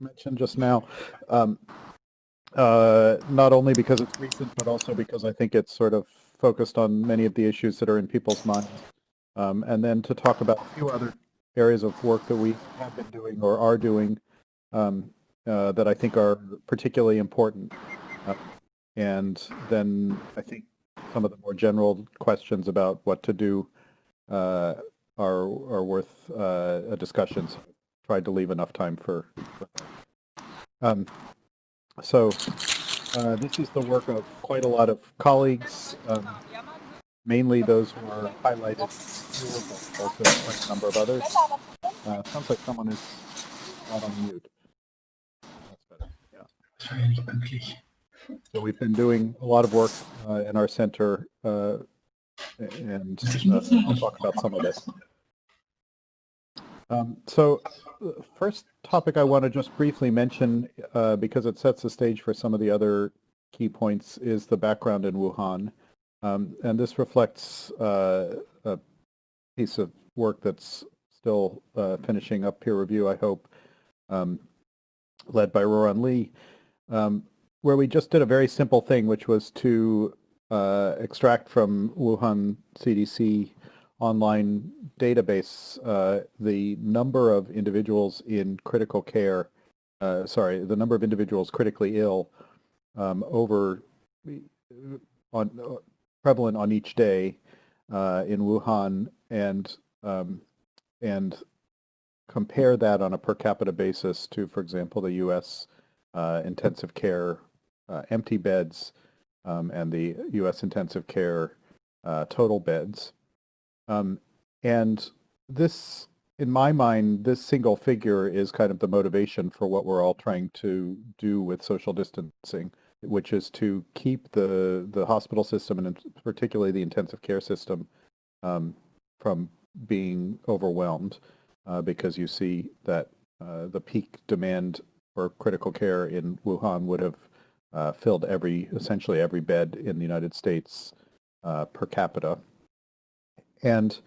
mentioned just now. Um, uh, not only because it's recent, but also because I think it's sort of focused on many of the issues that are in people's minds. Um, and then to talk about a few other areas of work that we have been doing or are doing um, uh, that I think are particularly important. Uh, and then I think some of the more general questions about what to do uh, are are worth uh, a discussion. So I tried to leave enough time for. for um, so uh, this is the work of quite a lot of colleagues, um, mainly those who are highlighted here, also quite a number of others. Uh, sounds like someone is not on mute. That's better. Yeah. So we've been doing a lot of work uh, in our center, uh, and uh, I'll talk about some of this. Um, so first topic I want to just briefly mention, uh, because it sets the stage for some of the other key points, is the background in Wuhan. Um, and this reflects uh, a piece of work that's still uh, finishing up peer review, I hope, um, led by Ruoran Li. Um, where we just did a very simple thing, which was to uh, extract from Wuhan CDC online database uh, the number of individuals in critical care, uh, sorry, the number of individuals critically ill um, over on uh, prevalent on each day uh, in Wuhan and um, and compare that on a per capita basis to, for example, the U.S. Uh, intensive care uh, empty beds um, and the U.S. intensive care total beds. Um, and this, in my mind, this single figure is kind of the motivation for what we're all trying to do with social distancing, which is to keep the, the hospital system and particularly the intensive care system um, from being overwhelmed uh, because you see that uh, the peak demand for critical care in Wuhan would have uh, filled every, essentially every bed in the United States uh, per capita. And,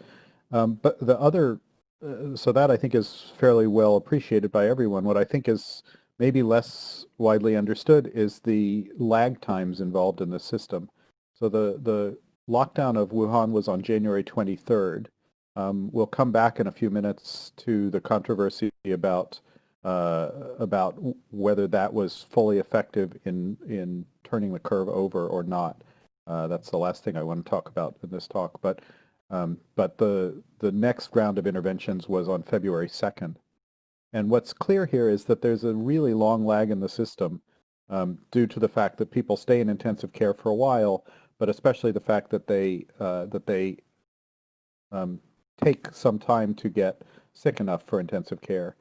um, but the other, uh, so that I think is fairly well appreciated by everyone. What I think is maybe less widely understood is the lag times involved in the system. So the, the lockdown of Wuhan was on January 23rd. Um, we'll come back in a few minutes to the controversy about uh, about whether that was fully effective in, in turning the curve over or not. Uh, that's the last thing I want to talk about in this talk. But, um, but the, the next round of interventions was on February 2nd. And what's clear here is that there's a really long lag in the system um, due to the fact that people stay in intensive care for a while, but especially the fact that they, uh, that they um, take some time to get sick enough for intensive care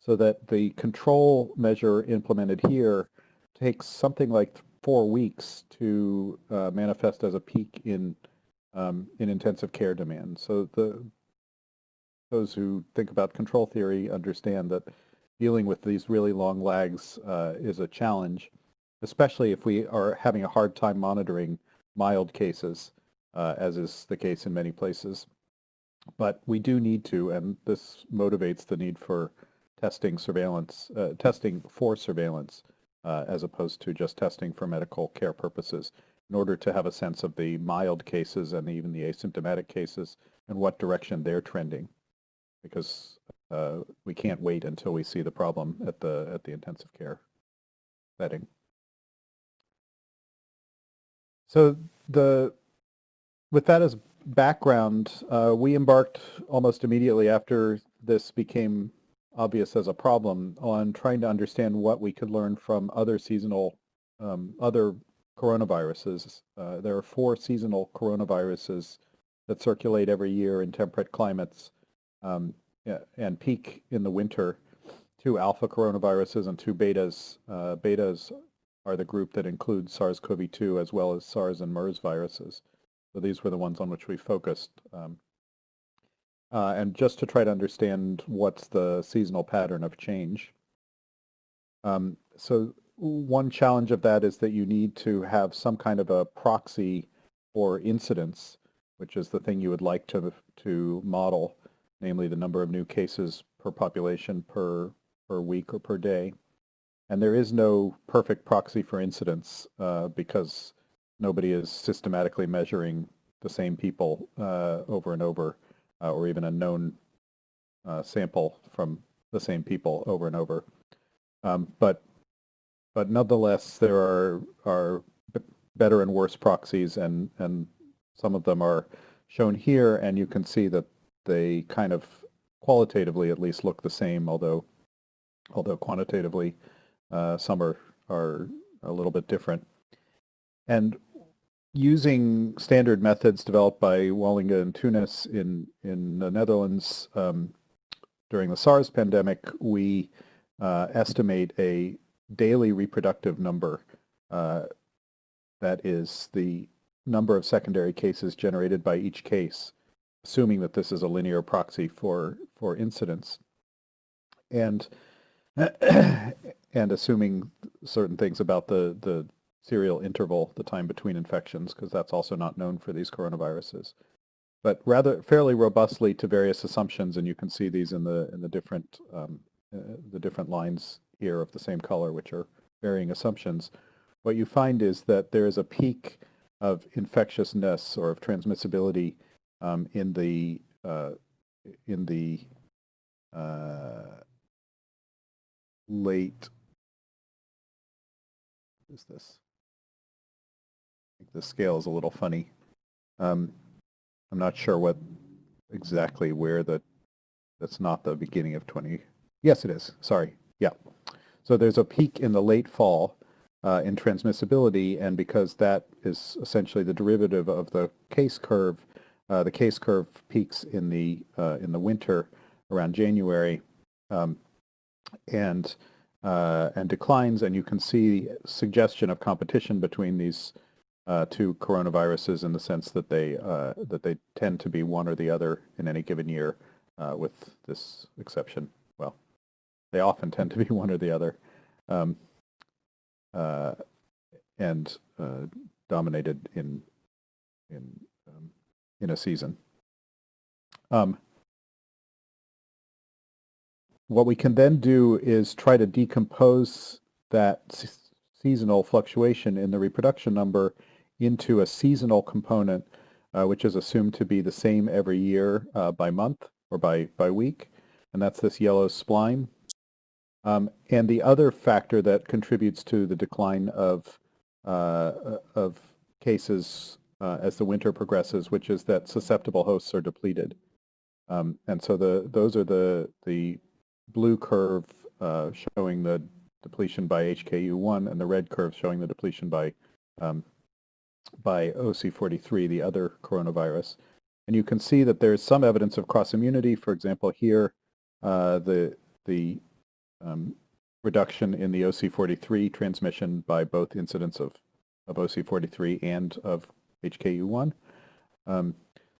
so that the control measure implemented here takes something like four weeks to uh, manifest as a peak in um, in intensive care demand. So the those who think about control theory understand that dealing with these really long lags uh, is a challenge, especially if we are having a hard time monitoring mild cases, uh, as is the case in many places. But we do need to, and this motivates the need for testing surveillance, uh, testing for surveillance, uh, as opposed to just testing for medical care purposes, in order to have a sense of the mild cases and even the asymptomatic cases and what direction they're trending, because uh, we can't wait until we see the problem at the at the intensive care setting. So the with that as background, uh, we embarked almost immediately after this became obvious as a problem on trying to understand what we could learn from other seasonal, um, other coronaviruses. Uh, there are four seasonal coronaviruses that circulate every year in temperate climates um, and peak in the winter. Two alpha coronaviruses and two betas. Uh, betas are the group that includes SARS-CoV-2 as well as SARS and MERS viruses. So these were the ones on which we focused. Um, uh, and just to try to understand what's the seasonal pattern of change. Um, so one challenge of that is that you need to have some kind of a proxy for incidence, which is the thing you would like to, to model, namely the number of new cases per population per, per week or per day. And there is no perfect proxy for incidence uh, because nobody is systematically measuring the same people uh, over and over, uh, or even a known uh, sample from the same people over and over. Um, but but nonetheless, there are are better and worse proxies, and and some of them are shown here, and you can see that they kind of qualitatively at least look the same, although although quantitatively uh, some are are a little bit different. And using standard methods developed by Wallinga and Teunis in in the Netherlands um, during the SARS pandemic, we uh, estimate a daily reproductive number uh, that is the number of secondary cases generated by each case, assuming that this is a linear proxy for, for incidence. And, and assuming certain things about the, the serial interval, the time between infections, because that's also not known for these coronaviruses. But rather fairly robustly to various assumptions, and you can see these in the in the different um, uh, the different lines here of the same color, which are varying assumptions. What you find is that there is a peak of infectiousness or of transmissibility um, in the uh, in the uh, late is this? The scale is a little funny. Um, I'm not sure what exactly where the that's not the beginning of 20 yes it is sorry yeah so there's a peak in the late fall uh, in transmissibility, and because that is essentially the derivative of the case curve, uh, the case curve peaks in the uh, in the winter around January, um, and uh, and declines, and you can see suggestion of competition between these uh, two coronaviruses in the sense that they uh, that they tend to be one or the other in any given year, with this exception. They often tend to be one or the other. Um, uh, and uh, dominated in in um, in a season. Um, what we can then do is try to decompose that seasonal fluctuation in the reproduction number into a seasonal component, uh, which is assumed to be the same every year uh, by month or by, by week. And that's this yellow spline. Um, and the other factor that contributes to the decline of, uh, of cases uh, as the winter progresses, which is that susceptible hosts are depleted. Um, and so the, those are the, the blue curve uh, showing the depletion by HKU1 and the red curve showing the depletion by, um, by OC43, the other coronavirus. And you can see that there's some evidence of cross-immunity. For example, here, uh, the, the um, reduction in the OC43 transmission by both incidents of, of OC43 and of HKU1. Um,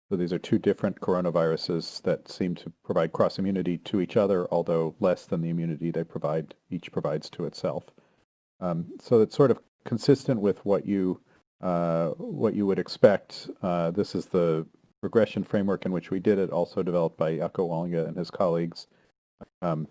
so these are two different coronaviruses that seem to provide cross-immunity to each other, although less than the immunity they provide, each provides to itself. Um, so it's sort of consistent with what you, uh, what you would expect. Uh, this is the regression framework in which we did it, also developed by Jacco Wallinga and his colleagues. Um,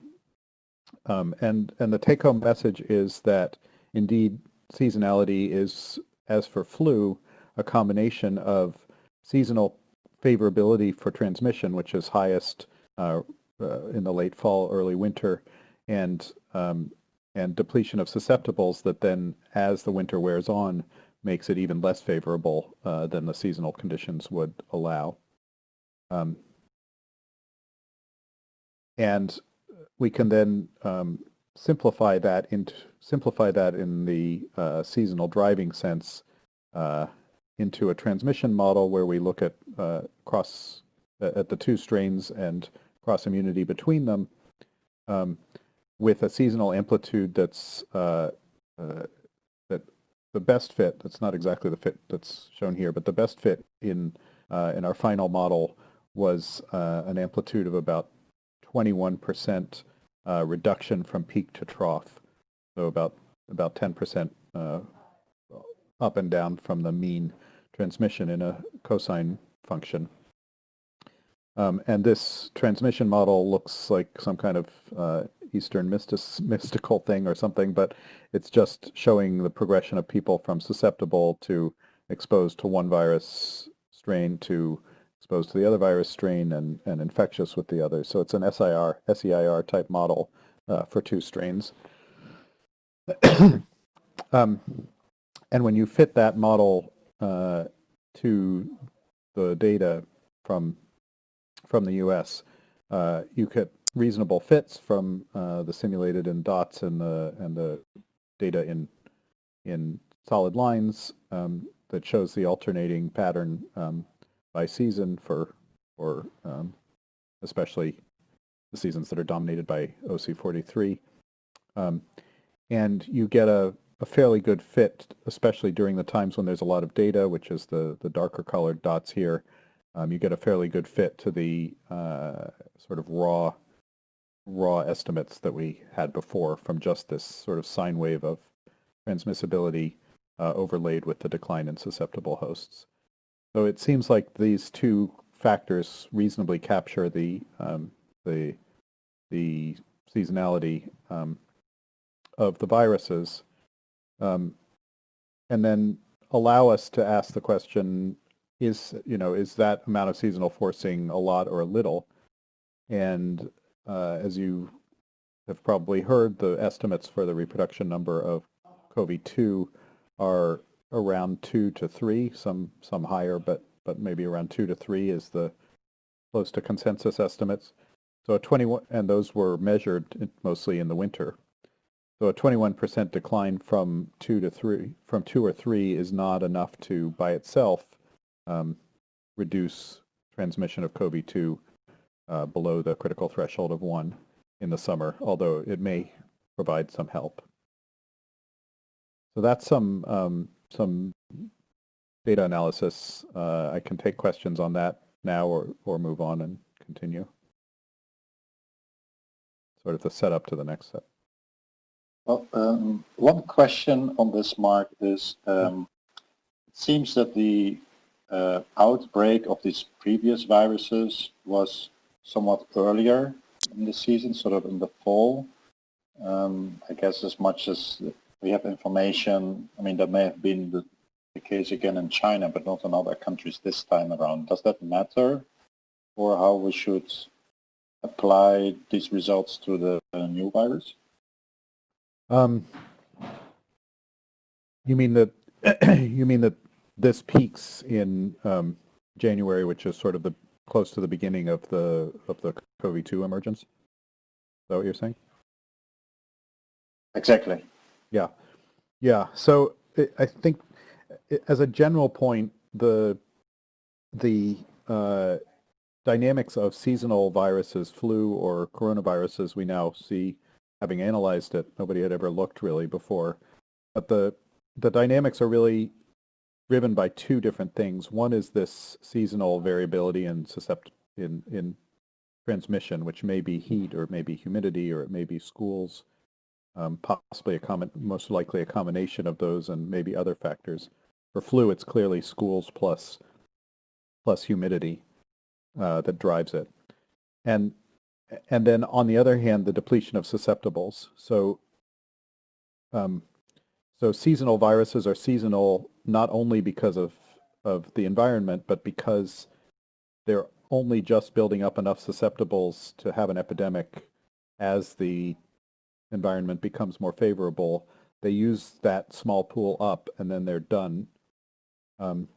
um, and, and the take-home message is that indeed seasonality is, as for flu, a combination of seasonal favorability for transmission, which is highest uh, uh, in the late fall, early winter, and um, and depletion of susceptibles that then, as the winter wears on, makes it even less favorable uh, than the seasonal conditions would allow. Um, and we can then um, simplify that into simplify that in the uh, seasonal driving sense uh, into a transmission model where we look at uh, cross at the two strains and cross immunity between them um, with a seasonal amplitude that's uh, uh, that the best fit. That's not exactly the fit that's shown here, but the best fit in uh, in our final model was an amplitude of about 21 percent uh, reduction from peak to trough. So about about 10% uh, up and down from the mean transmission in a cosine function. Um, and this transmission model looks like some kind of uh, Eastern mystic, mystical thing or something, but it's just showing the progression of people from susceptible to exposed to one virus strain to exposed to the other virus strain and, and infectious with the other. So it's an SIR, SEIR type model uh, for two strains. um, and when you fit that model uh, to the data from from the U.S., uh, you get reasonable fits from uh, the simulated in dots and the and the data in in solid lines um, that shows the alternating pattern um, by season for for um, especially the seasons that are dominated by OC43. Um, and you get a, a fairly good fit, especially during the times when there's a lot of data, which is the, the darker colored dots here. Um, you get a fairly good fit to the uh, sort of raw raw estimates that we had before from just this sort of sine wave of transmissibility uh, overlaid with the decline in susceptible hosts. So it seems like these two factors reasonably capture the um, the the seasonality um, of the viruses, um, and then allow us to ask the question: Is you know is that amount of seasonal forcing a lot or a little? And uh, as you have probably heard, the estimates for the reproduction number of CoV-2 are around two to three, some some higher, but but maybe around two to three is the close to consensus estimates. So a 21, and those were measured mostly in the winter. So a 21% decline from two to three, from two or three is not enough to, by itself, um, reduce transmission of COVID-2 uh, below the critical threshold of one in the summer, although it may provide some help. So that's some um, some data analysis. Uh, I can take questions on that now or, or move on and continue. Sort of the setup to the next set. Well, um, one question on this, Marc, is um, it seems that the uh, outbreak of these previous viruses was somewhat earlier in the season, sort of in the fall. Um, I guess as much as we have information, I mean, that may have been the, the case again in China, but not in other countries this time around. Does that matter for how we should apply these results to the uh, new virus? Um, you mean that you mean that this peaks in um, January, which is sort of the close to the beginning of the of the CoV-2 emergence? Is that what you're saying? Exactly. Yeah, yeah. So it, I think it, as a general point, the the uh, dynamics of seasonal viruses, flu or coronaviruses, we now see, having analyzed it, nobody had ever looked really before. But the the dynamics are really driven by two different things. One is this seasonal variability in suscept in in transmission, which may be heat or it may be humidity or it may be schools um, possibly a common, most likely a combination of those and maybe other factors. For flu, it's clearly schools plus plus humidity uh, that drives it, and and then on the other hand, the depletion of susceptibles. So um, so seasonal viruses are seasonal not only because of of the environment, but because they're only just building up enough susceptibles to have an epidemic as the environment becomes more favorable, they use that small pool up and then they're done. Um,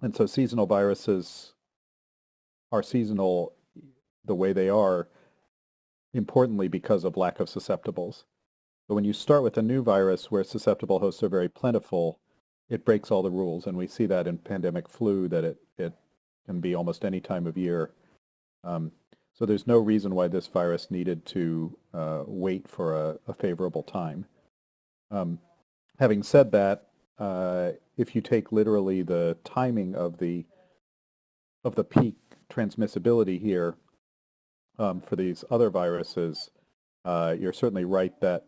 and so seasonal viruses are seasonal the way they are, importantly because of lack of susceptibles. But when you start with a new virus where susceptible hosts are very plentiful, it breaks all the rules. And we see that in pandemic flu that it, it can be almost any time of year. Um, so there's no reason why this virus needed to uh, wait for a, a favorable time. Um, having said that, uh, if you take literally the timing of the of the peak transmissibility here um, for these other viruses, uh, you're certainly right that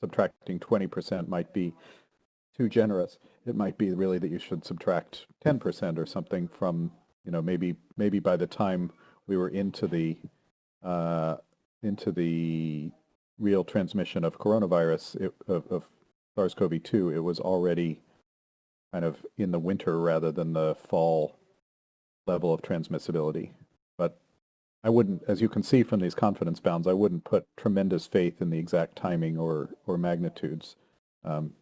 subtracting 20% might be too generous. It might be really that you should subtract 10% or something from, you know, maybe maybe by the time we were into the uh, into the real transmission of coronavirus, it, of, of SARS-CoV-2, it was already kind of in the winter rather than the fall level of transmissibility. But I wouldn't, as you can see from these confidence bounds, I wouldn't put tremendous faith in the exact timing or, or magnitudes. Um,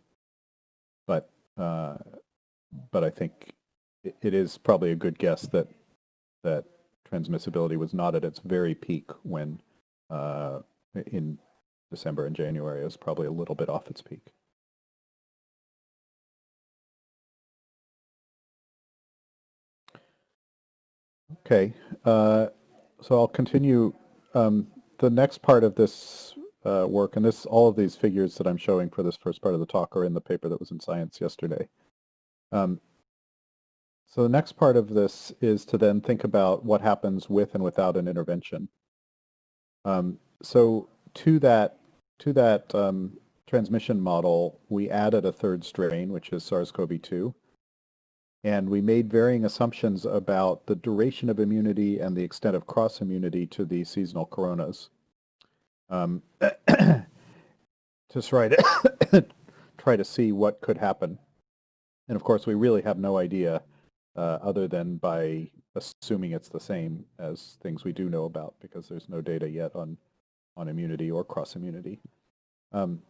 but, uh, but I think it, it is probably a good guess that, that transmissibility was not at its very peak when uh, in December and January. It was probably a little bit off its peak. Okay, uh, so I'll continue. Um, the next part of this uh, work, and this all of these figures that I'm showing for this first part of the talk are in the paper that was in Science yesterday. Um, so the next part of this is to then think about what happens with and without an intervention. Um, so to that, to that um, transmission model, we added a third strain, which is SARS-CoV-2. And we made varying assumptions about the duration of immunity and the extent of cross-immunity to the seasonal coronas. Um, to try to, try to see what could happen. And of course, we really have no idea uh, other than by assuming it's the same as things we do know about because there's no data yet on, on immunity or cross-immunity. Um,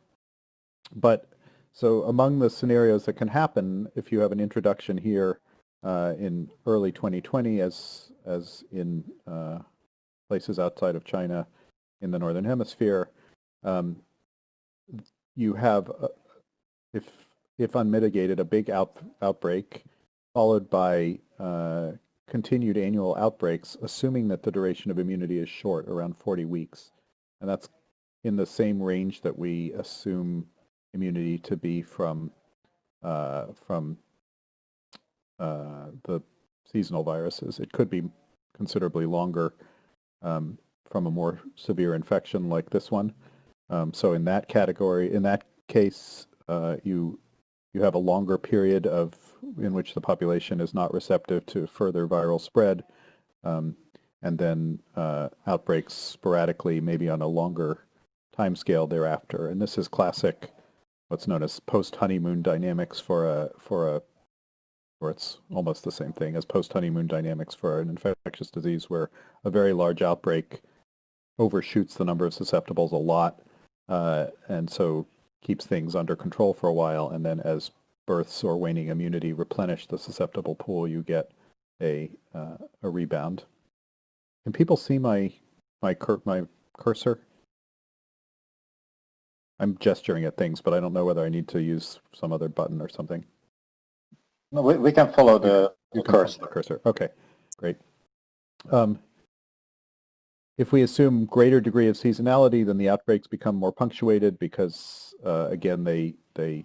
but so among the scenarios that can happen, if you have an introduction here uh, in early 2020 as, as in uh, places outside of China in the Northern Hemisphere, um, you have, uh, if, if unmitigated, a big out, outbreak followed by uh, continued annual outbreaks, assuming that the duration of immunity is short, around 40 weeks. And that's in the same range that we assume immunity to be from uh, from uh, the seasonal viruses. It could be considerably longer um, from a more severe infection like this one. Um, so in that category, in that case, uh, you you have a longer period of in which the population is not receptive to further viral spread, um, and then uh, outbreaks sporadically, maybe on a longer time scale thereafter. And this is classic, what's known as post-honeymoon dynamics for a for a or it's almost the same thing as post-honeymoon dynamics for an infectious disease where a very large outbreak overshoots the number of susceptibles a lot, uh, and so keeps things under control for a while, and then as births or waning immunity replenish the susceptible pool, you get a uh, a rebound. Can people see my my cur my cursor? I'm gesturing at things, but I don't know whether I need to use some other button or something. No, we, we can follow the, the cursor. the cursor. Okay, great. Um, if we assume greater degree of seasonality, then the outbreaks become more punctuated because, uh, again, they they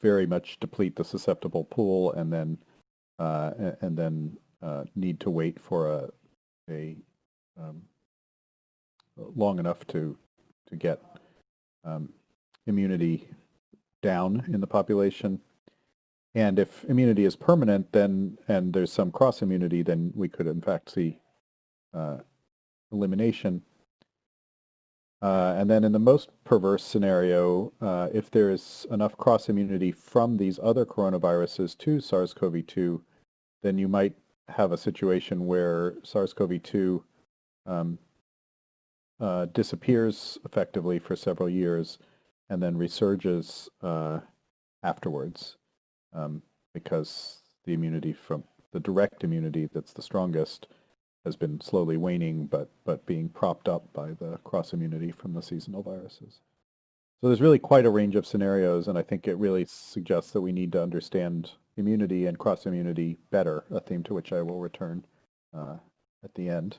very much deplete the susceptible pool and then uh, and then uh, need to wait for a a um, long enough to to get um, immunity down in the population. And if immunity is permanent, then and there's some cross immunity, then we could in fact see uh, elimination. Uh, and then in the most perverse scenario, uh, if there's enough cross-immunity from these other coronaviruses to SARS-CoV-2, then you might have a situation where SARS-CoV-2 um, uh, disappears effectively for several years and then resurges uh, afterwards um, because the immunity from the direct immunity that's the strongest has been slowly waning, but but being propped up by the cross immunity from the seasonal viruses. So there's really quite a range of scenarios, and I think it really suggests that we need to understand immunity and cross immunity better, a theme to which I will return uh, at the end.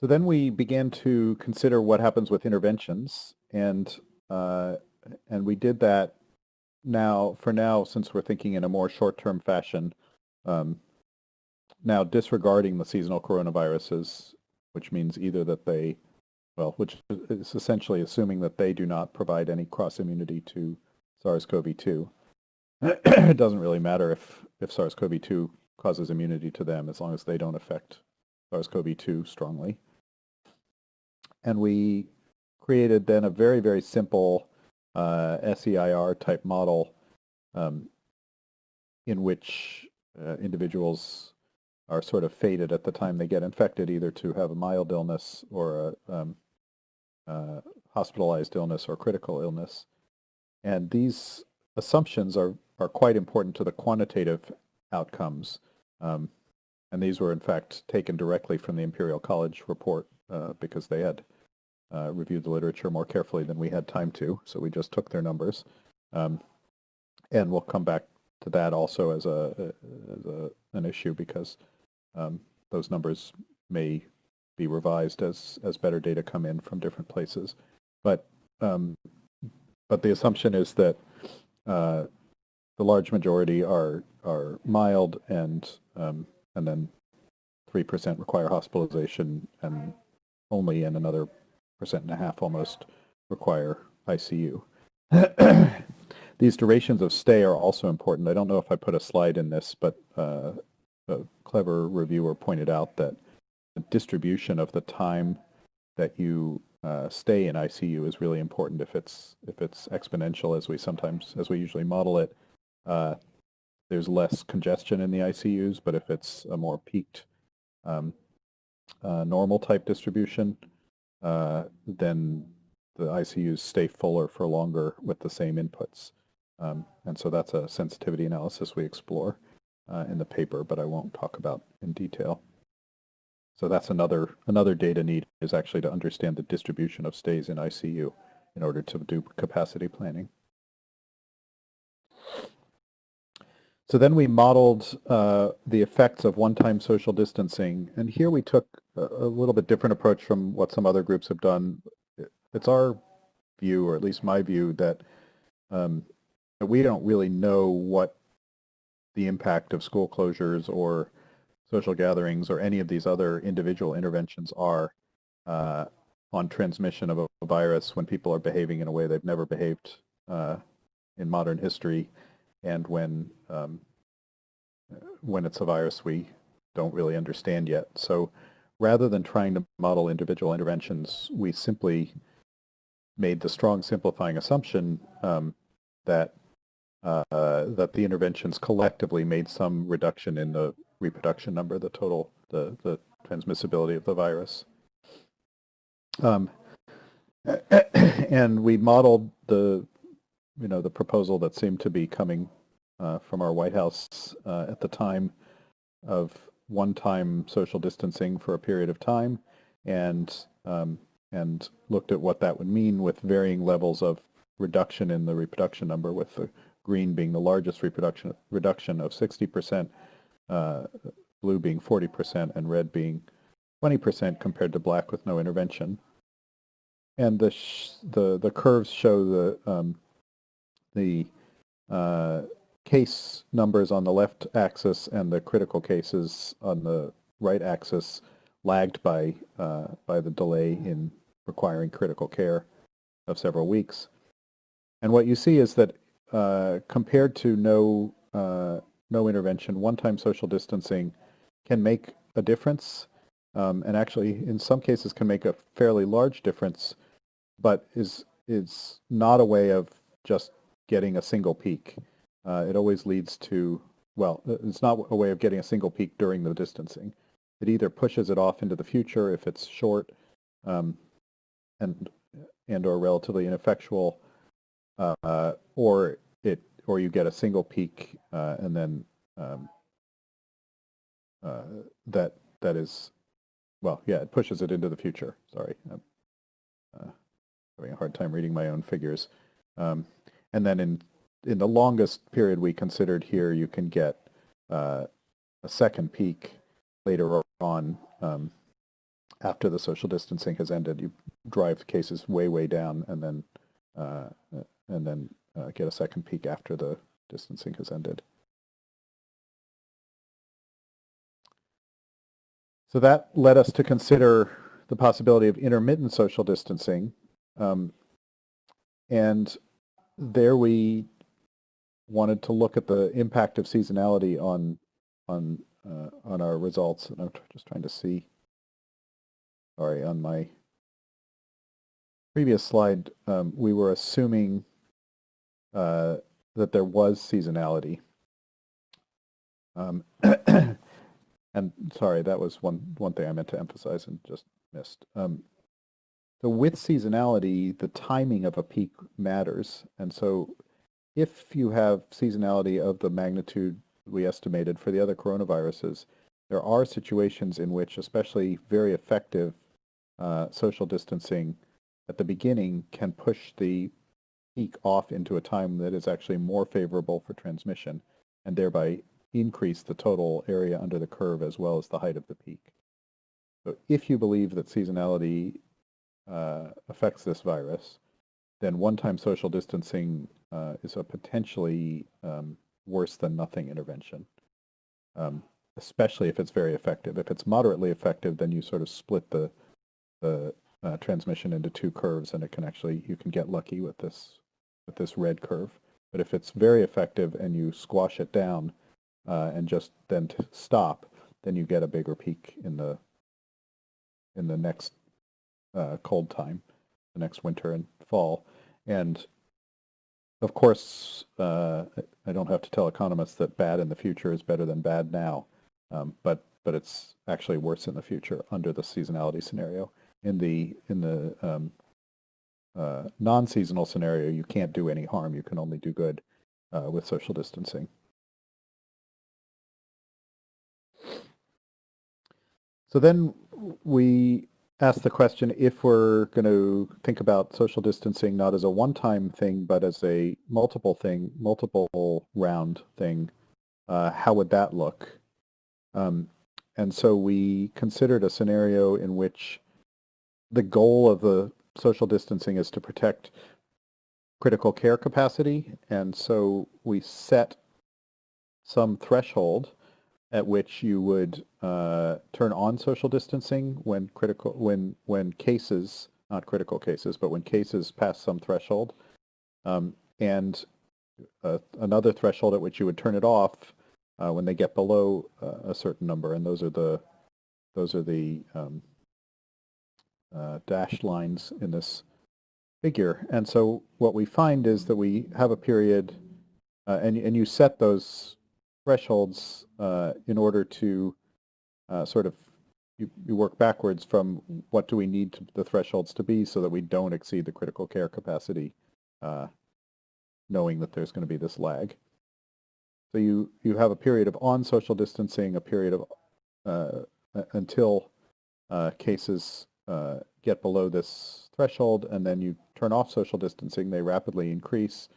So then we began to consider what happens with interventions, and uh, and we did that now for now since we're thinking in a more short-term fashion. Um, now disregarding the seasonal coronaviruses, which means either that they, well, which is essentially assuming that they do not provide any cross immunity to SARS-CoV-2. it doesn't really matter if, if SARS-CoV-2 causes immunity to them as long as they don't affect SARS-CoV-2 strongly. and we created then a very, very simple uh, SEIR type model um, in which uh, individuals are sort of fated at the time they get infected, either to have a mild illness or a um, uh, hospitalized illness or critical illness. And these assumptions are, are quite important to the quantitative outcomes. Um, and these were, in fact, taken directly from the Imperial College report uh, because they had uh, reviewed the literature more carefully than we had time to. So we just took their numbers. Um, and we'll come back to that also as a, as a an issue because um, those numbers may be revised as as better data come in from different places. But um, but the assumption is that uh, the large majority are are mild and um, and then three percent require hospitalization and only in another percent and a half almost require ICU. These durations of stay are also important. I don't know if I put a slide in this, but uh, a clever reviewer pointed out that the distribution of the time that you uh, stay in ICU is really important. If it's if it's exponential, as we sometimes as we usually model it, uh, there's less congestion in the ICUs. But if it's a more peaked um, uh, normal type distribution, uh, then the ICUs stay fuller for longer with the same inputs. Um, and so that's a sensitivity analysis we explore uh, in the paper, but I won't talk about in detail. So that's another another data need is actually to understand the distribution of stays in ICU in order to do capacity planning. So then we modeled uh, the effects of one-time social distancing, and here we took a, a, little bit different approach from what some other groups have done. It's our view, or at least my view, that um, we don't really know what the impact of school closures or social gatherings or any of these other individual interventions are uh, on transmission of a, virus when people are behaving in a way they've never behaved uh, in modern history and when um, when it's a virus we don't really understand yet. So rather than trying to model individual interventions, we simply made the strong simplifying assumption um, that uh, that the interventions collectively made some reduction in the reproduction number, the total, the, the transmissibility of the virus. Um, and we modeled the, you know, the proposal that seemed to be coming uh, from our White House uh, at the time of one-time social distancing for a period of time, and um, and looked at what that would mean with varying levels of reduction in the reproduction number, with the green being the largest reproduction reduction of 60%, uh, blue being 40%, and red being 20% compared to black with no intervention. And the the the curves show the um, the uh, case numbers on the left axis and the critical cases on the right axis lagged by uh, by the delay in requiring critical care of several weeks. And what you see is that uh, compared to no uh, no intervention, one-time social distancing can make a difference, um, and actually, in some cases, can make a fairly large difference, but is is not a way of just getting a single peak. Uh, it always leads to well, it's not a way of getting a single peak during the distancing. It either pushes it off into the future if it's short, um, and and or relatively ineffectual, uh, or it or you get a single peak uh, and then um, uh, that that is well yeah it pushes it into the future. Sorry. I'm uh, having a hard time reading my own figures. Um, and then in in the longest period we considered here you can get uh, a second peak later on um, after the social distancing has ended. You drive cases way way down and then uh, and then uh, get a second peak after the distancing has ended. So that led us to consider the possibility of intermittent social distancing. Um, and there we wanted to look at the impact of seasonality on on uh, on our results. And I'm just trying to see, sorry, on my previous slide, um, we were assuming uh, that there was seasonality. Um, and sorry, that was one, one thing I meant to emphasize and just missed. Um, so with seasonality, the timing of a peak matters. And so if you have seasonality of the magnitude we estimated for the other coronaviruses, there are situations in which especially very effective uh, social distancing at the beginning can push the peak off into a time that is actually more favorable for transmission and thereby increase the total area under the curve as well as the height of the peak. So if you believe that seasonality uh, affects this virus, then one-time social distancing uh, is a potentially um, worse than nothing intervention, um, especially if it's very effective. If it's moderately effective, then you sort of split the, the uh, transmission into two curves and it can actually, you can get lucky with this, this red curve. But if it's very effective and you squash it down uh, and just then to stop, then you get a bigger peak in the, in the next uh, cold time, the next winter and fall. And of course, uh, I don't have to tell economists that bad in the future is better than bad now, um, but but it's actually worse in the future under the seasonality scenario. In the in the um, uh, non-seasonal scenario, you can't do any harm. You can only do good uh, with social distancing. So then we ask the question if we're going to think about social distancing not as a one-time thing, but as a multiple thing, multiple round thing, uh, how would that look? Um, and so we considered a scenario in which the goal of the social distancing is to protect critical care capacity. And so we set some threshold at which you would uh, turn on social distancing when critical when when cases not critical cases but when cases pass some threshold um, and uh, another threshold at which you would turn it off uh, when they get below uh, a certain number and those are the those are the um, uh, dashed lines in this figure and so what we find is that we have a period uh, and and you set those thresholds uh, in order to uh, sort of you, you, work backwards from what do we need to, the thresholds to be so that we don't exceed the critical care capacity, uh, knowing that there's going to be this lag. So you, you have a period of on social distancing, a period of until uh, cases uh, get below this threshold, and then you turn off social distancing, they rapidly increase.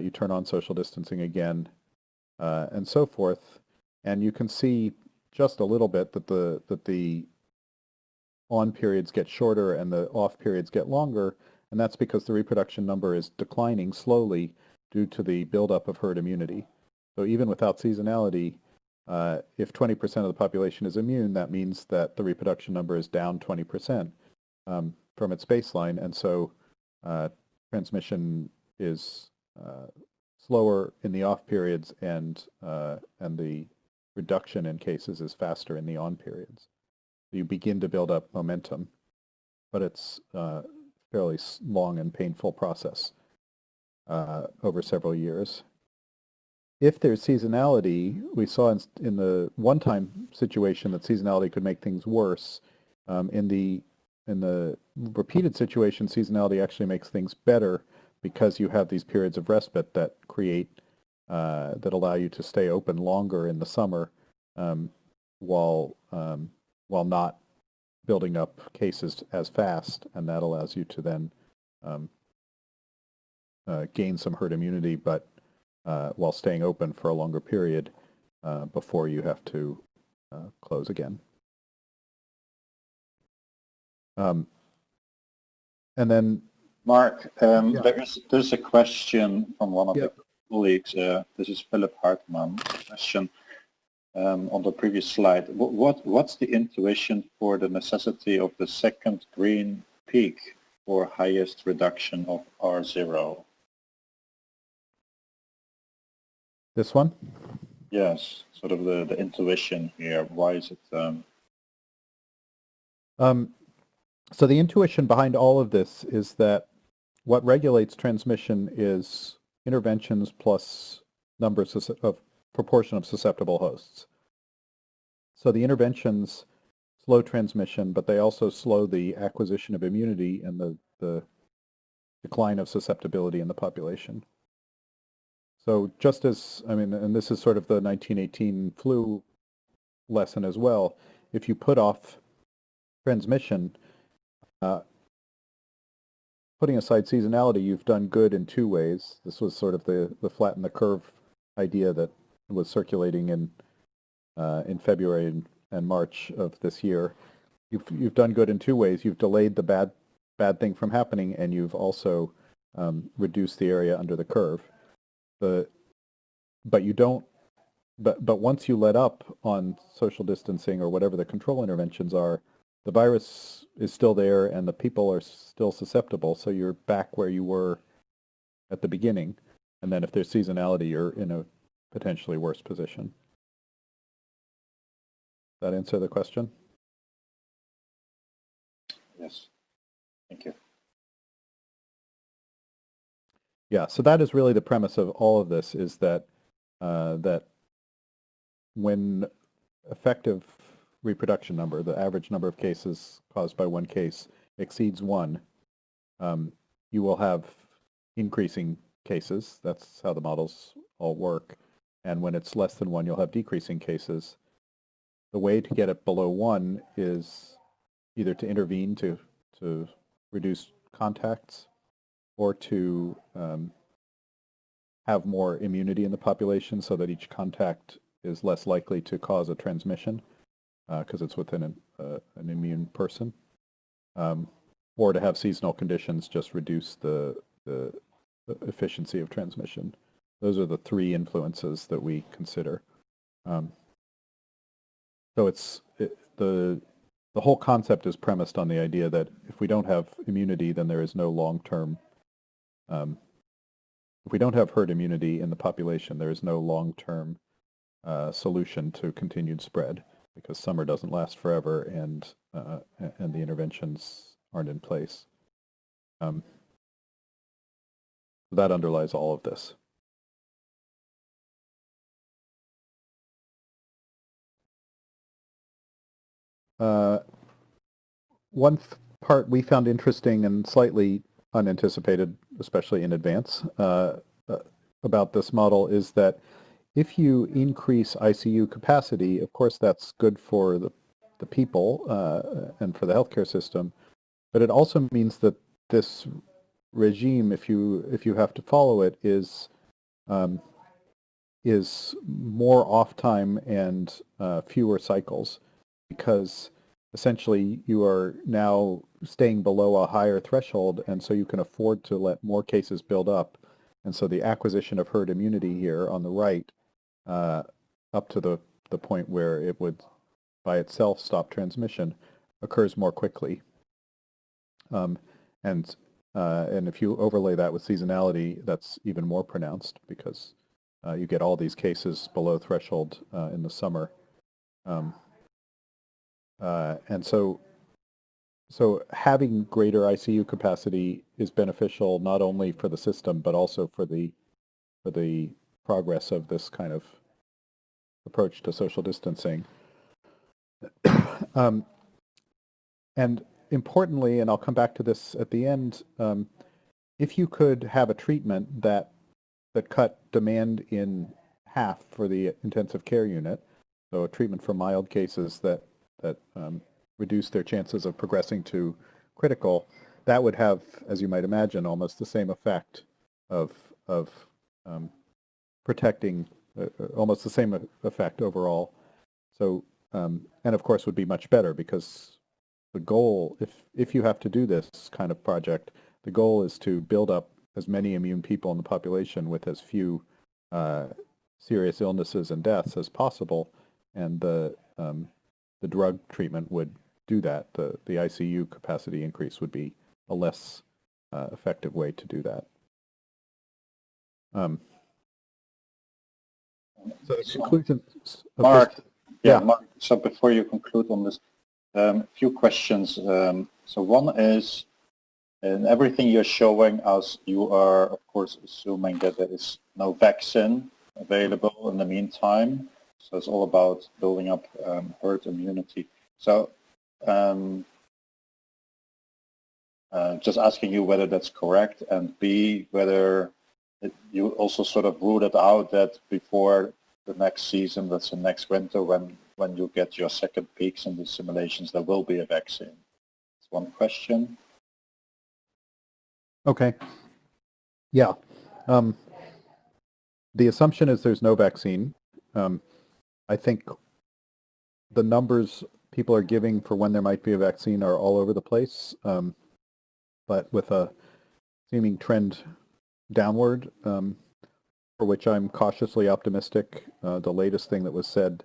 you turn on social distancing again, uh, and so forth. And you can see just a little bit that the that the on periods get shorter and the off periods get longer, and that's because the reproduction number is declining slowly due to the buildup of herd immunity. So even without seasonality, uh, if 20% of the population is immune, that means that the reproduction number is down 20% um, from its baseline, and so uh, transmission is uh, slower in the off periods and, uh, and the reduction in cases is faster in the on periods. You begin to build up momentum, but it's a uh, fairly long and painful process over several years. If there's seasonality, we saw in, in the one-time situation that seasonality could make things worse. Um, in the in the repeated situation, seasonality actually makes things better because you have these periods of respite that create, uh, that allow you to stay open longer in the summer um, while, um, while not building up cases as fast, and that allows you to then um, uh, gain some herd immunity, but uh, while staying open for a longer period uh, before you have to uh, close again. Um, and then Marc, um, yeah. there's, there's a question from one of yep. the colleagues. Uh, this is Philip Hartman. Question um, on the previous slide. What, what, What's the intuition for the necessity of the second green peak for highest reduction of R0? This one? Yes, sort of the, the intuition here. Why is it? Um... Um, so the intuition behind all of this is that what regulates transmission is interventions plus numbers of proportion of susceptible hosts. So the interventions slow transmission, but they also slow the acquisition of immunity and the, the decline of susceptibility in the population. So just as, I mean, and this is sort of the 1918 flu lesson as well, if you put off transmission, uh, putting aside seasonality, you've done good in two ways. This was sort of the, the flatten the curve idea that was circulating in uh, in February and, and March of this year. You've you've done good in two ways. You've delayed the bad bad thing from happening, and you've also um, reduced the area under the curve. The but you don't. But but once you let up on social distancing or whatever the control interventions are, the virus is still there and the people are still susceptible. So you're back where you were at the beginning. And then if there's seasonality, you're in a potentially worse position. That answer the question? Yes. Thank you. Yeah, so that is really the premise of all of this is that uh, that when effective reproduction number, the average number of cases caused by one case exceeds one, um, you will have increasing cases. That's how the models all work. And when it's less than one, you'll have decreasing cases. The way to get it below one is either to intervene to, to reduce contacts or to um, have more immunity in the population so that each contact is less likely to cause a transmission because uh, it's within an, uh, an immune person. Um, or to have seasonal conditions just reduce the, the, efficiency of transmission. Those are the three influences that we consider. Um, so it's it, the the whole concept is premised on the idea that if we don't have immunity, then there is no long-term. Um, if we don't have herd immunity in the population, there is no long-term uh, solution to continued spread because summer doesn't last forever and uh, and the interventions aren't in place. Um, that underlies all of this. Uh, one part we found interesting and slightly unanticipated, especially in advance, uh, uh, about this model is that if you increase ICU capacity, of course that's good for the, the people uh, and for the healthcare system, but it also means that this regime, if you if you have to follow it, is um, is more off time and uh, fewer cycles because essentially you are now staying below a higher threshold and so you can afford to let more cases build up. And so the acquisition of herd immunity here on the right uh, up to the, the point where it would by itself stop transmission occurs more quickly. Um, and uh, and if you overlay that with seasonality, that's even more pronounced because uh, you get all these cases below threshold uh, in the summer. Um, uh, and so so having greater ICU capacity is beneficial not only for the system but also for the for the progress of this kind of approach to social distancing. um, and importantly, and I'll come back to this at the end, um, if you could have a treatment that that cut demand in half for the intensive care unit, so a treatment for mild cases that that um, reduce their chances of progressing to critical, that would have, as you might imagine, almost the same effect of of um, protecting uh, uh, almost the same effect overall. So, um, and of course would be much better because the goal, if, if you have to do this kind of project, the goal is to build up as many immune people in the population with as few uh, serious illnesses and deaths as possible. And the, um, the drug treatment would do that. The, the ICU capacity increase would be a less uh, effective way to do that. Um, so the conclusion. Marc, this, yeah, yeah, Marc, so before you conclude on this, um, a few questions. Um, So one is, in everything you're showing us, you are, of course, assuming that there is no vaccine available in the meantime. So it's all about building up um, herd immunity. So um, uh, just asking you whether that's correct, and B, whether it, you also sort of ruled it out that before the next season, that's the next winter, when, when you get your second peaks in the simulations, there will be a vaccine. That's one question. Okay. Yeah. Um, the assumption is there's no vaccine. Um, I think the numbers people are giving for when there might be a vaccine are all over the place, um, but with a seeming trend downward, um, for which I'm cautiously optimistic. Uh, the latest thing that was said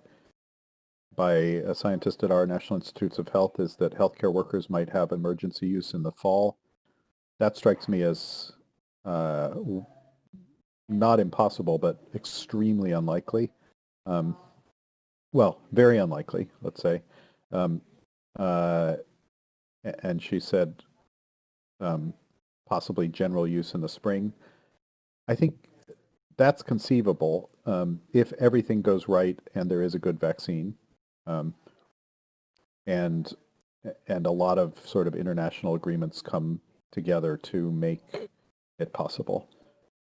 by a scientist at our National Institutes of Health is that healthcare workers might have emergency use in the fall. That strikes me as uh, not impossible, but extremely unlikely. Um, well, very unlikely, let's say. Um, uh, and she said um, possibly general use in the spring. I think that's conceivable um, if everything goes right and there is a good vaccine. Um, and and a lot of sort of international agreements come together to make it possible.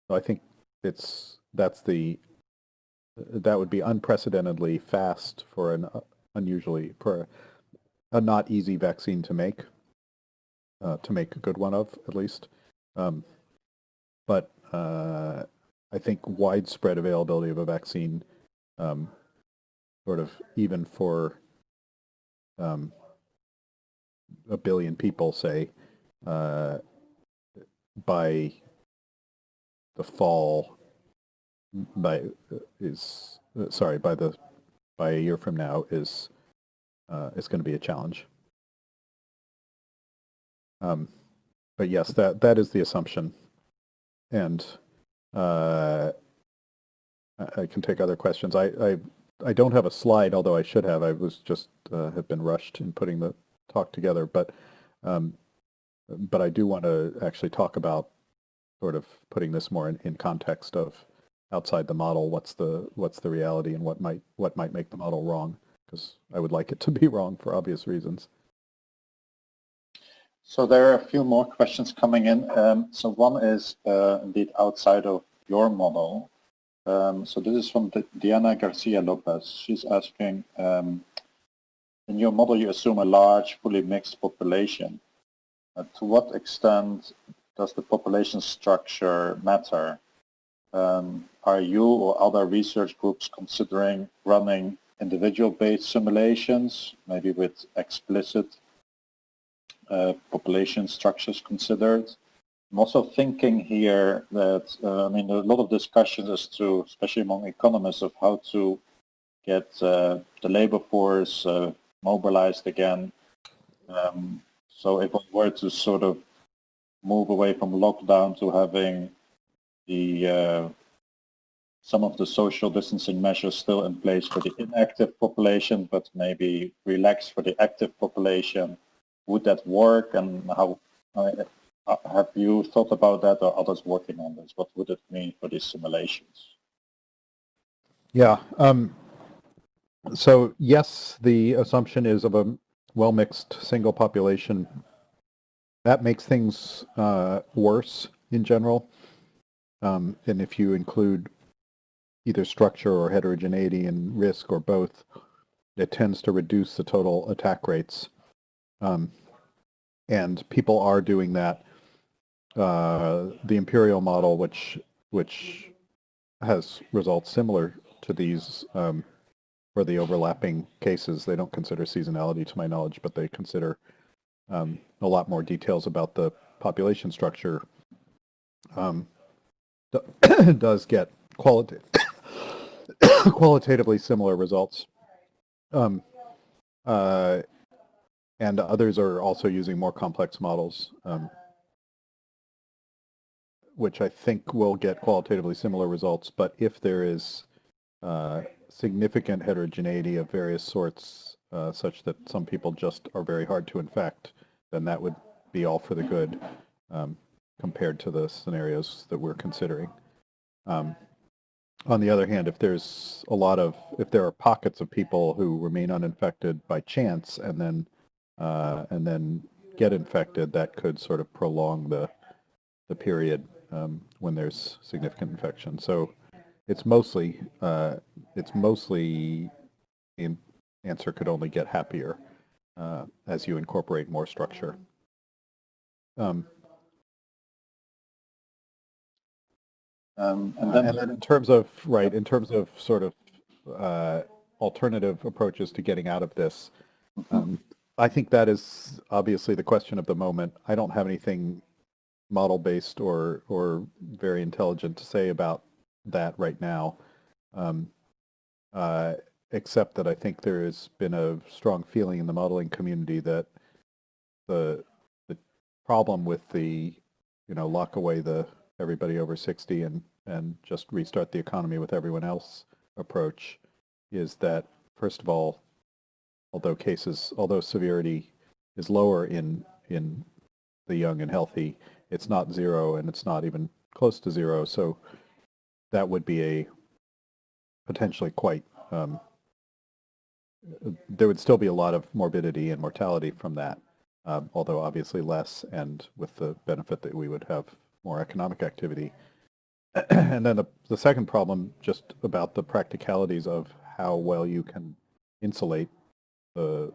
So I think it's that's the that would be unprecedentedly fast for an uh, unusually for a not easy vaccine to make uh, to make a good one of at least. Um, but uh, I think widespread availability of a vaccine um, sort of even for um, a billion people say uh, by the fall by is uh, sorry by the by a year from now is uh, is going to be a challenge. Um, but yes, that that is the assumption, and uh, I, I can take other questions. I, I I don't have a slide, although I should have. I was just uh, have been rushed in putting the talk together, but um, but I do want to actually talk about sort of putting this more in, in context of outside the model, what's the what's the reality and what might what might make the model wrong? Because I would like it to be wrong for obvious reasons. So there are a few more questions coming in. Um, so one is uh, indeed outside of your model. Um, so this is from Diana Garcia Lopez. She's asking, um, in your model you assume a large, fully mixed population. Uh, to what extent does the population structure matter? Um, are you or other research groups considering running individual-based simulations, maybe with explicit uh, population structures considered? I'm also thinking here that, uh, I mean, a lot of discussions as to, especially among economists, of how to get uh, the labor force uh, mobilized again. Um, so if we were to sort of move away from lockdown to having the uh, some of the social distancing measures still in place for the inactive population, but maybe relax for the active population. Would that work and how uh, have you thought about that or others working on this? What would it mean for these simulations? Yeah. Um, so yes, the assumption is of a well-mixed single population. That makes things uh, worse in general. Um, and if you include either structure or heterogeneity and risk or both, it tends to reduce the total attack rates. Um, and people are doing that. Uh, the imperial model, which which has results similar to these um, for the overlapping cases, they don't consider seasonality to my knowledge, but they consider um, a lot more details about the population structure. Um, does get qualitative qualitatively similar results. Um, uh, and others are also using more complex models, um, which I think will get qualitatively similar results. But if there is uh, significant heterogeneity of various sorts, uh, such that some people just are very hard to infect, then that would be all for the good um, compared to the scenarios that we're considering. Um, on the other hand, if there's a lot of, if there are pockets of people who remain uninfected by chance and then, uh, and then get infected, that could sort of prolong the, the period um, when there's significant infection. So it's mostly, uh, it's mostly, the answer could only get happier uh, as you incorporate more structure. Um, Um, and Uh, then, And then in terms of, right, in terms of sort of uh, alternative approaches to getting out of this, um, I think that is obviously the question of the moment. I don't have anything model-based or, or very intelligent to say about that right now, um, uh, except that I think there has been a strong feeling in the modeling community that the, the problem with the, you know, lock away the everybody over 60 and, and just restart the economy with everyone else approach is that, first of all, although cases, although severity is lower in, in the young and healthy, it's not zero and it's not even close to zero. So that would be a potentially quite, um, there would still be a lot of morbidity and mortality from that, um, although obviously less and with the benefit that we would have more economic activity. and then the, the second problem just about the practicalities of how well you can insulate the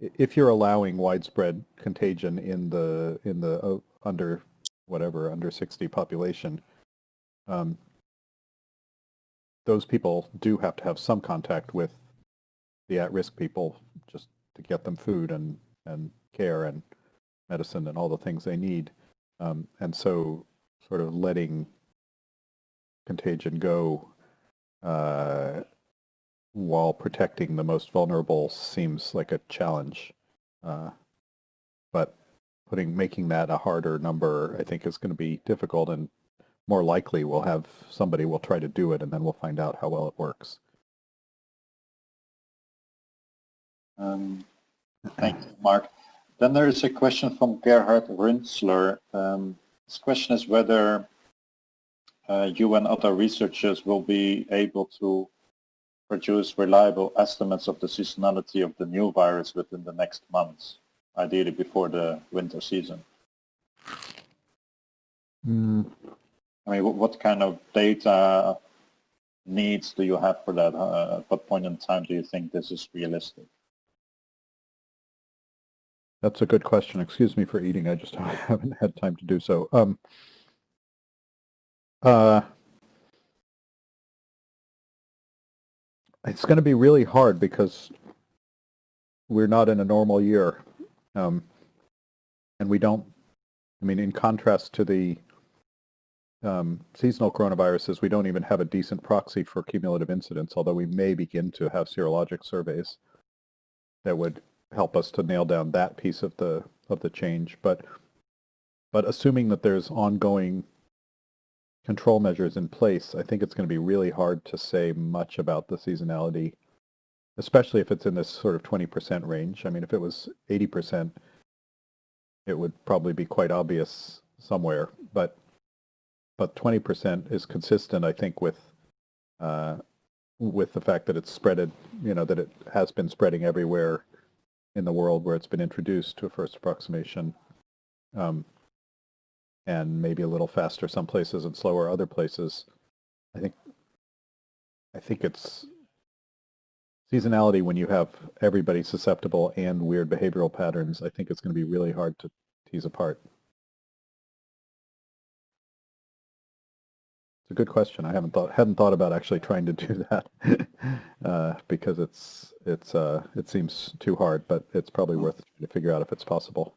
if you're allowing widespread contagion in the in the uh, under whatever under 60 population um, those people do have to have some contact with the at-risk people just to get them food and and care and medicine and all the things they need. Um, and so sort of letting contagion go uh, while protecting the most vulnerable seems like a challenge. Uh, but putting making that a harder number, I think, is going to be difficult, and more likely we'll have somebody will try to do it, and then we'll find out how well it works. um, thank you, Marc. Then there is a question from Gerhard Rünstler. Um, this question is whether uh, you and other researchers will be able to produce reliable estimates of the seasonality of the new virus within the next months, ideally before the winter season. Mm, I mean, what, kind of data needs do you have for that? Uh, at what point in time do you think this is realistic? That's a good question. Excuse me for eating. I just haven't had time to do so. Um, uh, it's going to be really hard because we're not in a normal year. Um, and we don't, I mean, in contrast to the um, seasonal coronaviruses, we don't even have a decent proxy for cumulative incidence, although we may begin to have serologic surveys that would help us to nail down that piece of the of the change. But but assuming that there's ongoing control measures in place, I think it's going to be really hard to say much about the seasonality, especially if it's in this sort of 20% range. I mean, if it was 80%, it would probably be quite obvious somewhere. But but 20% is consistent, I think, with uh, with the fact that it's spreaded, you know, that it has been spreading everywhere in the world where it's been introduced to a first approximation. Um, and maybe a little faster some places and slower other places. I think I think it's seasonality when you have everybody susceptible and weird behavioral patterns. I think it's going to be really hard to tease apart. It's a good question. I haven't thought hadn't thought about actually trying to do that uh, because it's it's uh, it seems too hard, but it's probably worth trying to figure out if it's possible.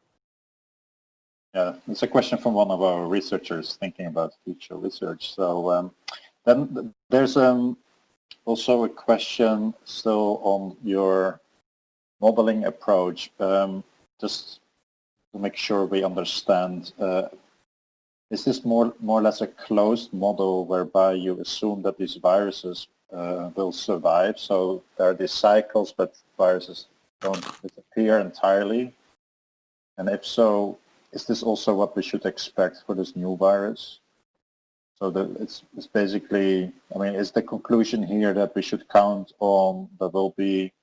Yeah, it's a question from one of our researchers thinking about future research. So um, then there's um, also a question still on your modeling approach, um, just to make sure we understand. Uh, is this more, more or less a closed model whereby you assume that these viruses uh, will survive? So there are these cycles, but viruses don't disappear entirely And if so, is this also what we should expect for this new virus? So that it's, it's basically, I mean, is the conclusion here that we should count on there will be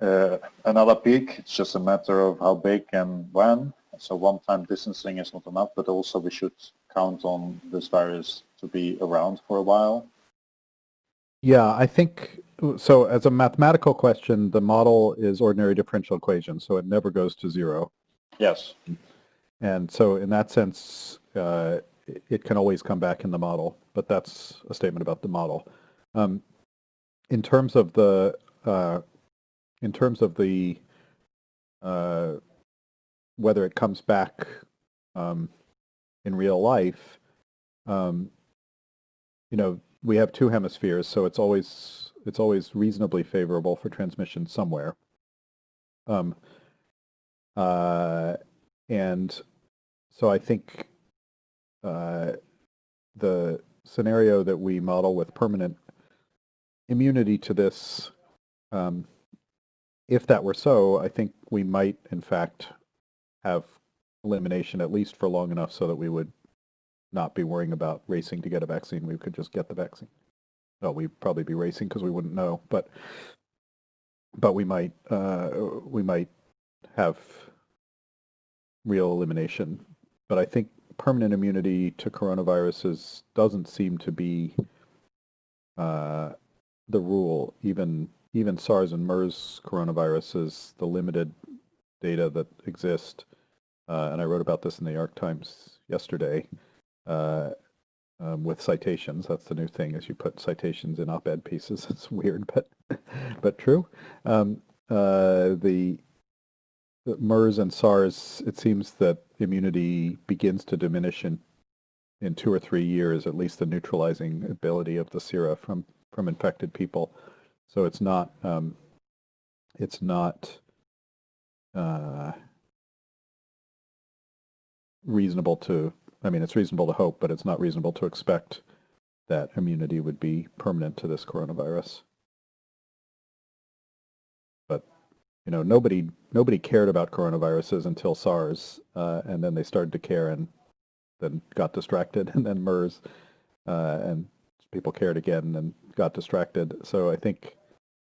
uh, another peak? It's just a matter of how big and when. So one-time distancing is not enough, but also we should count on this virus to be around for a while. Yeah, I think so. As a mathematical question, the model is ordinary differential equation, so it never goes to zero. Yes. And so in that sense, uh, it- it can always come back in the model, but that's a statement about the model. Um, in terms of the, uh, in terms of the, uh, whether it comes back um, in real life, um, you know, we have two hemispheres, so it's always it's always reasonably favorable for transmission somewhere. Um, uh, and so I think uh, the scenario that we model with permanent immunity to this, um, if that were so, I think we might, in fact, have elimination at least for long enough so that we would not be worrying about racing to get a vaccine. We could just get the vaccine. Well, we'd probably be racing because we wouldn't know, but but we might uh, we might have real elimination. But I think permanent immunity to coronaviruses doesn't seem to be uh, the rule. Even even SARS and MERS coronaviruses, the limited data that exist, uh, and I wrote about this in the York Times yesterday, uh, um, with citations. That's the new thing, is you put citations in op-ed pieces. It's weird, but but true. Um, uh, the the MERS and SARS, it seems that immunity begins to diminish in in two or three years, at least the neutralizing ability of the sera from from infected people. So it's not um, it's not uh, reasonable to I mean, it's reasonable to hope, but it's not reasonable to expect that immunity would be permanent to this coronavirus. But you know, nobody nobody cared about coronaviruses until SARS, uh, and then they started to care, and then got distracted, and then MERS, uh, and people cared again and got distracted. So I think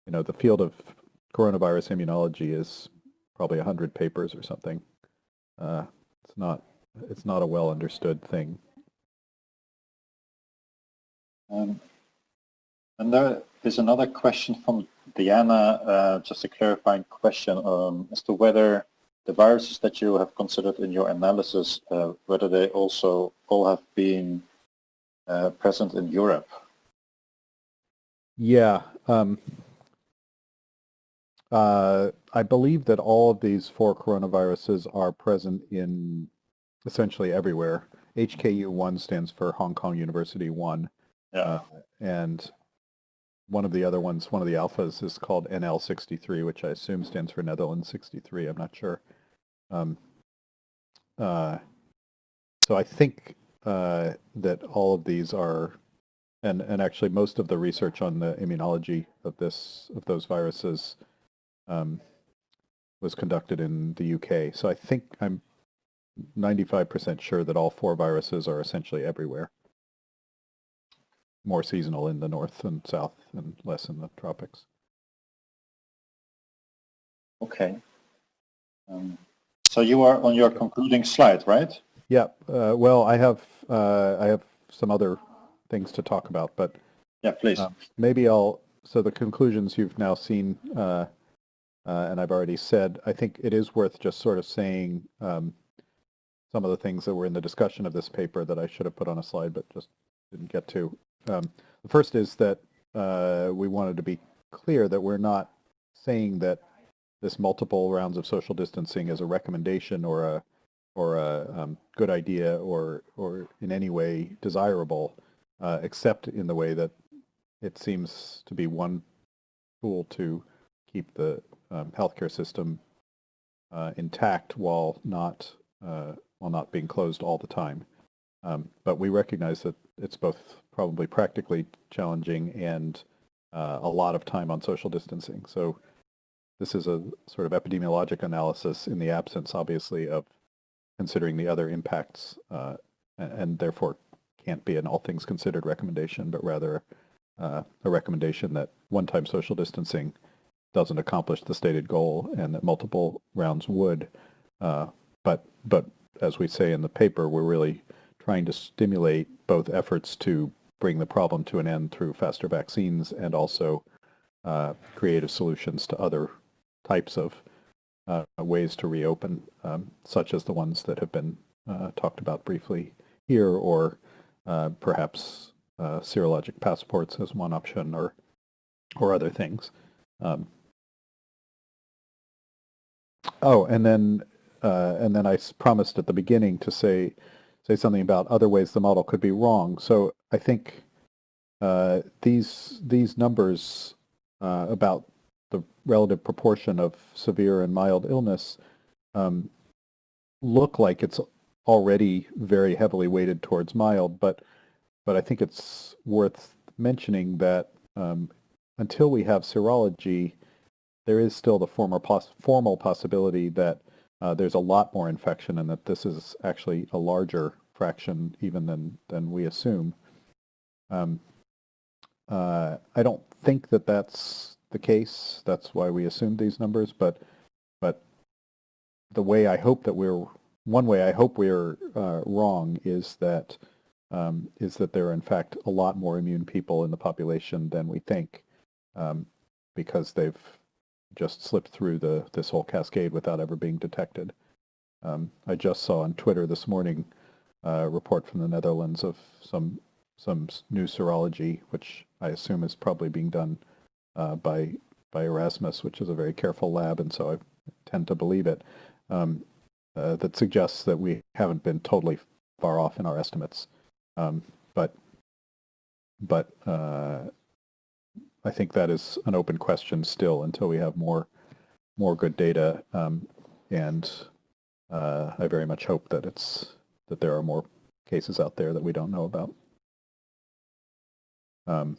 you know the field of coronavirus immunology is probably a hundred papers or something. Uh, it's not it's not a well understood thing. Um, and there is another question from Diana, uh, just a clarifying question um, as to whether the viruses that you have considered in your analysis, uh, whether they also all have been uh, present in Europe. Yeah. Um, uh, I believe that all of these four coronaviruses are present in essentially everywhere. HKU1 stands for Hong Kong University 1. Yeah. Uh, and one of the other ones, one of the alphas is called NL63, which I assume stands for Netherlands 63. I'm not sure. Um, uh, so I think uh, that all of these are, and, and actually most of the research on the immunology of this of those viruses um, was conducted in the UK. So I think I'm 95% sure that all four viruses are essentially everywhere. More seasonal in the north and south and less in the tropics. Okay. Um, so you are on your concluding slide, right? Yeah, uh, well, I have uh, I have some other things to talk about, but Yeah, please. um, maybe I'll. So the conclusions you've now seen, uh, and I've already said. I think it is worth just sort of saying um, some of the things that were in the discussion of this paper that I should have put on a slide, but just didn't get to. Um, the first is that uh, we wanted to be clear that we're not saying that this multiple rounds of social distancing is a recommendation or a or a um, good idea or or in any way desirable, uh, except in the way that it seems to be one tool to keep the um, healthcare system uh, intact while not uh, while not being closed all the time. Um, but we recognize that it's both probably practically challenging and uh, a lot of time on social distancing. So this is a sort of epidemiologic analysis in the absence, obviously, of considering the other impacts, uh, and therefore can't be an all things considered recommendation, but rather uh, a recommendation that one-time social distancing doesn't accomplish the stated goal and that multiple rounds would. Uh, but, but as we say in the paper, we're really trying to stimulate both efforts to bring the problem to an end through faster vaccines and also uh, creative solutions to other types of uh, ways to reopen, um, such as the ones that have been uh, talked about briefly here, or uh, perhaps uh, serologic passports as one option, or or other things. Um, oh, and then uh, and then I promised at the beginning to say say something about other ways the model could be wrong. So I think uh, these these numbers uh, about the relative proportion of severe and mild illness um, look like it's already very heavily weighted towards mild, but but I think it's worth mentioning that um, until we have serology, there is still the former formal possibility that uh, there's a lot more infection and that this is actually a larger fraction even than than we assume. Um, uh, I don't think that that's the case. That's why we assumed these numbers, but but the way I hope that we're one way I hope we're uh, wrong is that um, is that there are in fact a lot more immune people in the population than we think um, because they've just slipped through the this whole cascade without ever being detected. Um, I just saw on Twitter this morning a report from the Netherlands of some some new serology, which I assume is probably being done uh, by by Erasmus, which is a very careful lab, and so I tend to believe it. Um, uh, that suggests that we haven't been totally far off in our estimates, um, but but uh, I think that is an open question still until we have more more good data, um, and uh, I very much hope that it's that there are more cases out there that we don't know about. Um,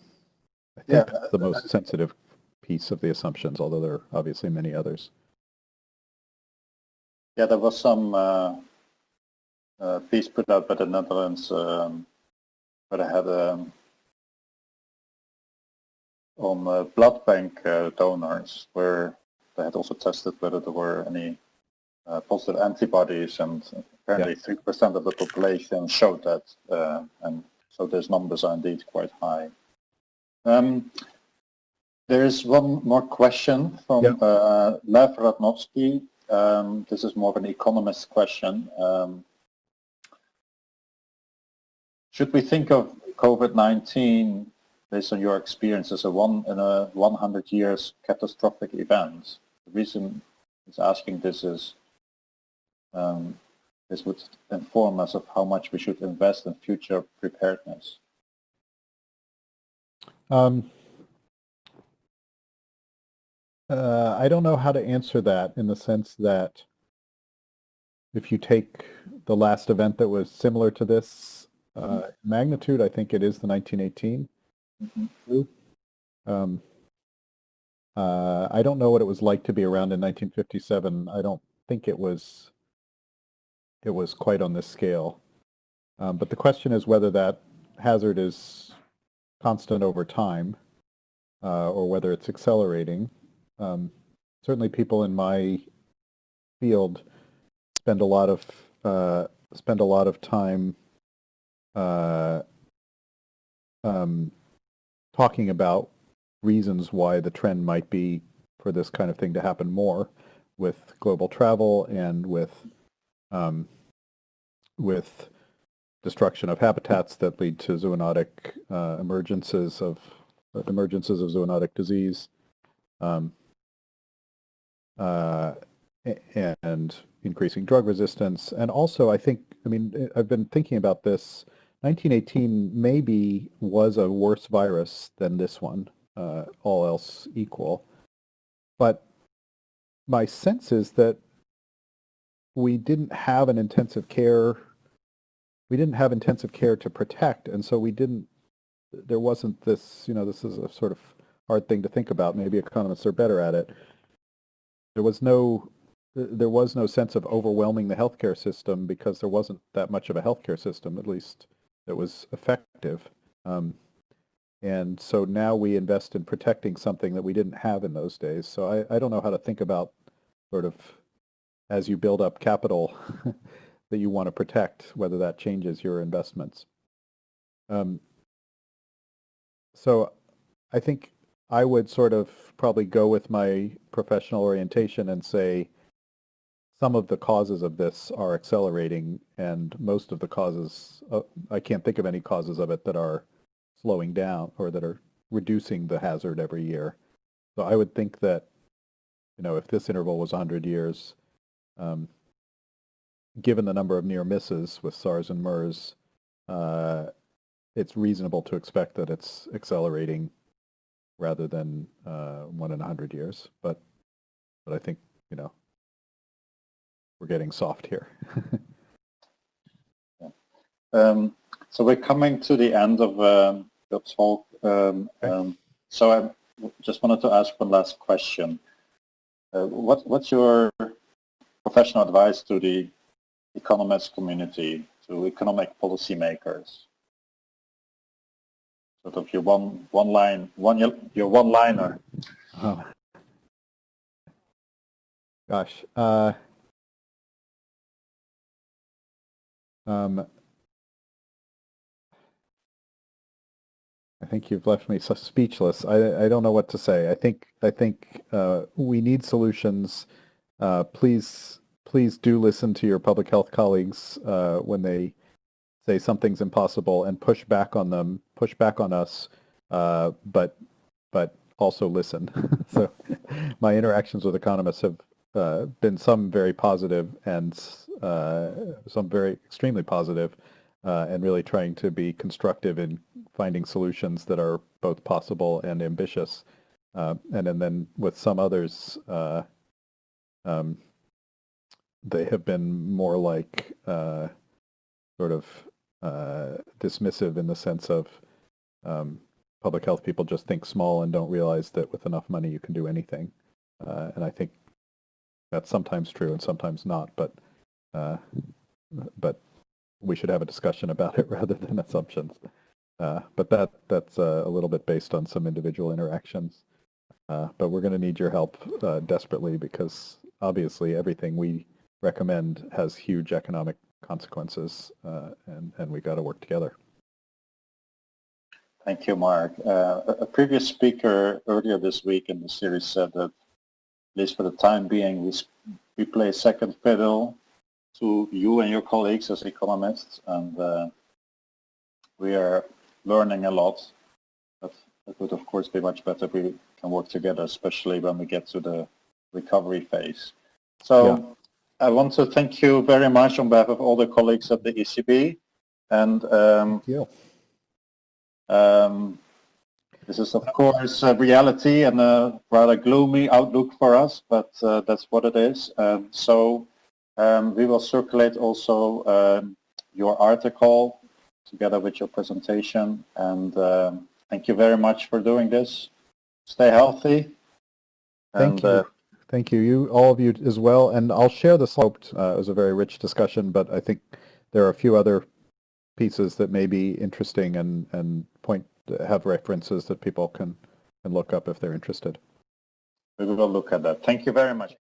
I think Yeah, that's the most sensitive piece of the assumptions, although there are obviously many others. Yeah, there was some uh, uh, piece put out by the Netherlands um, where they had um, on uh, blood bank uh, donors where they had also tested whether there were any uh, positive antibodies and apparently 3% of the population showed that uh, and so those numbers are indeed quite high. Um, there is one more question from Yeah. uh, Lev Ratnovski. Um, this is more of an economist question. Um, should we think of COVID-19, based on your experience, as a one in a 100 years catastrophic event? The reason he's asking this is um, this would inform us of how much we should invest in future preparedness. Um, uh, I don't know how to answer that in the sense that if you take the last event that was similar to this uh, magnitude, I think it is the 1918 Mhm. Um, uh, I don't know what it was like to be around in 1957. I don't think it was it was quite on this scale. Um, but the question is whether that hazard is constant over time uh, or whether it's accelerating. Um, certainly people in my field spend a lot of uh, spend a lot of time uh, um, talking about reasons why the trend might be for this kind of thing to happen more with global travel and with um, with destruction of habitats that lead to zoonotic uh, emergences of uh, emergences of zoonotic disease, um, uh, and increasing drug resistance. And also, I think, I mean, I've been thinking about this. 1918 maybe was a worse virus than this one, uh, all else equal. But my sense is that we didn't have an intensive care we didn't have intensive care to protect and so we didn't there wasn't this you know this is a sort of hard thing to think about maybe economists are better at it there was no there was no sense of overwhelming the healthcare system because there wasn't that much of a healthcare system, at least that was effective. Um, and so now we invest in protecting something that we didn't have in those days. So I, I don't know how to think about sort of as you build up capital that you want to protect, whether that changes your investments. Um, so I think I would sort of probably go with my professional orientation and say some of the causes of this are accelerating and most of the causes, uh, I can't think of any causes of it that are slowing down or that are reducing the hazard every year. So I would think that, you know, if this interval was 100 years, um, given the number of near misses with SARS and MERS, uh, it's reasonable to expect that it's accelerating rather than uh, one in a hundred years. But but I think you know we're getting soft here. Um, so we're coming to the end of um, your talk. Um, Okay. um, so I just wanted to ask one last question. Uh, what, what's your professional advice to the economist community, to economic policymakers? Sort of your one, one line, one, your one liner. Oh. Gosh. Uh, um, I think you've left me so speechless. I, I don't know what to say. I think I think uh, we need solutions. Uh, please please do listen to your public health colleagues uh, when they say something's impossible and push back on them, push back on us, uh, but but also listen. so my interactions with economists have uh, been some very positive and uh, some very extremely positive, uh, and really trying to be constructive in finding solutions that are both possible and ambitious. Uh, and, and then with some others, uh, um, they have been more like sort of dismissive in the sense of um, public health people just think small and don't realize that with enough money you can do anything. Uh, and I think that's sometimes true and sometimes not, but uh, but we should have a discussion about it rather than assumptions. Uh, but that that's uh, a little bit based on some individual interactions. Uh, but we're going to need your help uh, desperately because obviously everything we recommend has huge economic consequences, uh, and and we got to work together. Thank you, Marc. A previous speaker earlier this week in the series said that, at least for the time being, we, we play second fiddle to you and your colleagues as economists, and uh, we are learning a lot. But it would, of course, be much better if we can work together, especially when we get to the recovery phase. So I want to thank you very much on behalf of all the colleagues at the ECB. And um, Yeah. um, this is, of course, a reality and a rather gloomy outlook for us, but uh, that's what it is. Um, so um, we will circulate also um, your article together with your presentation. And um, thank you very much for doing this. Stay healthy. Thank and, you. uh, Thank you. You, all of you as well. And I'll share the sloped. Uh, it was a very rich discussion, but I think there are a few other pieces that may be interesting and, and point have references that people can, can look up if they're interested. we will look at that. Thank you very much.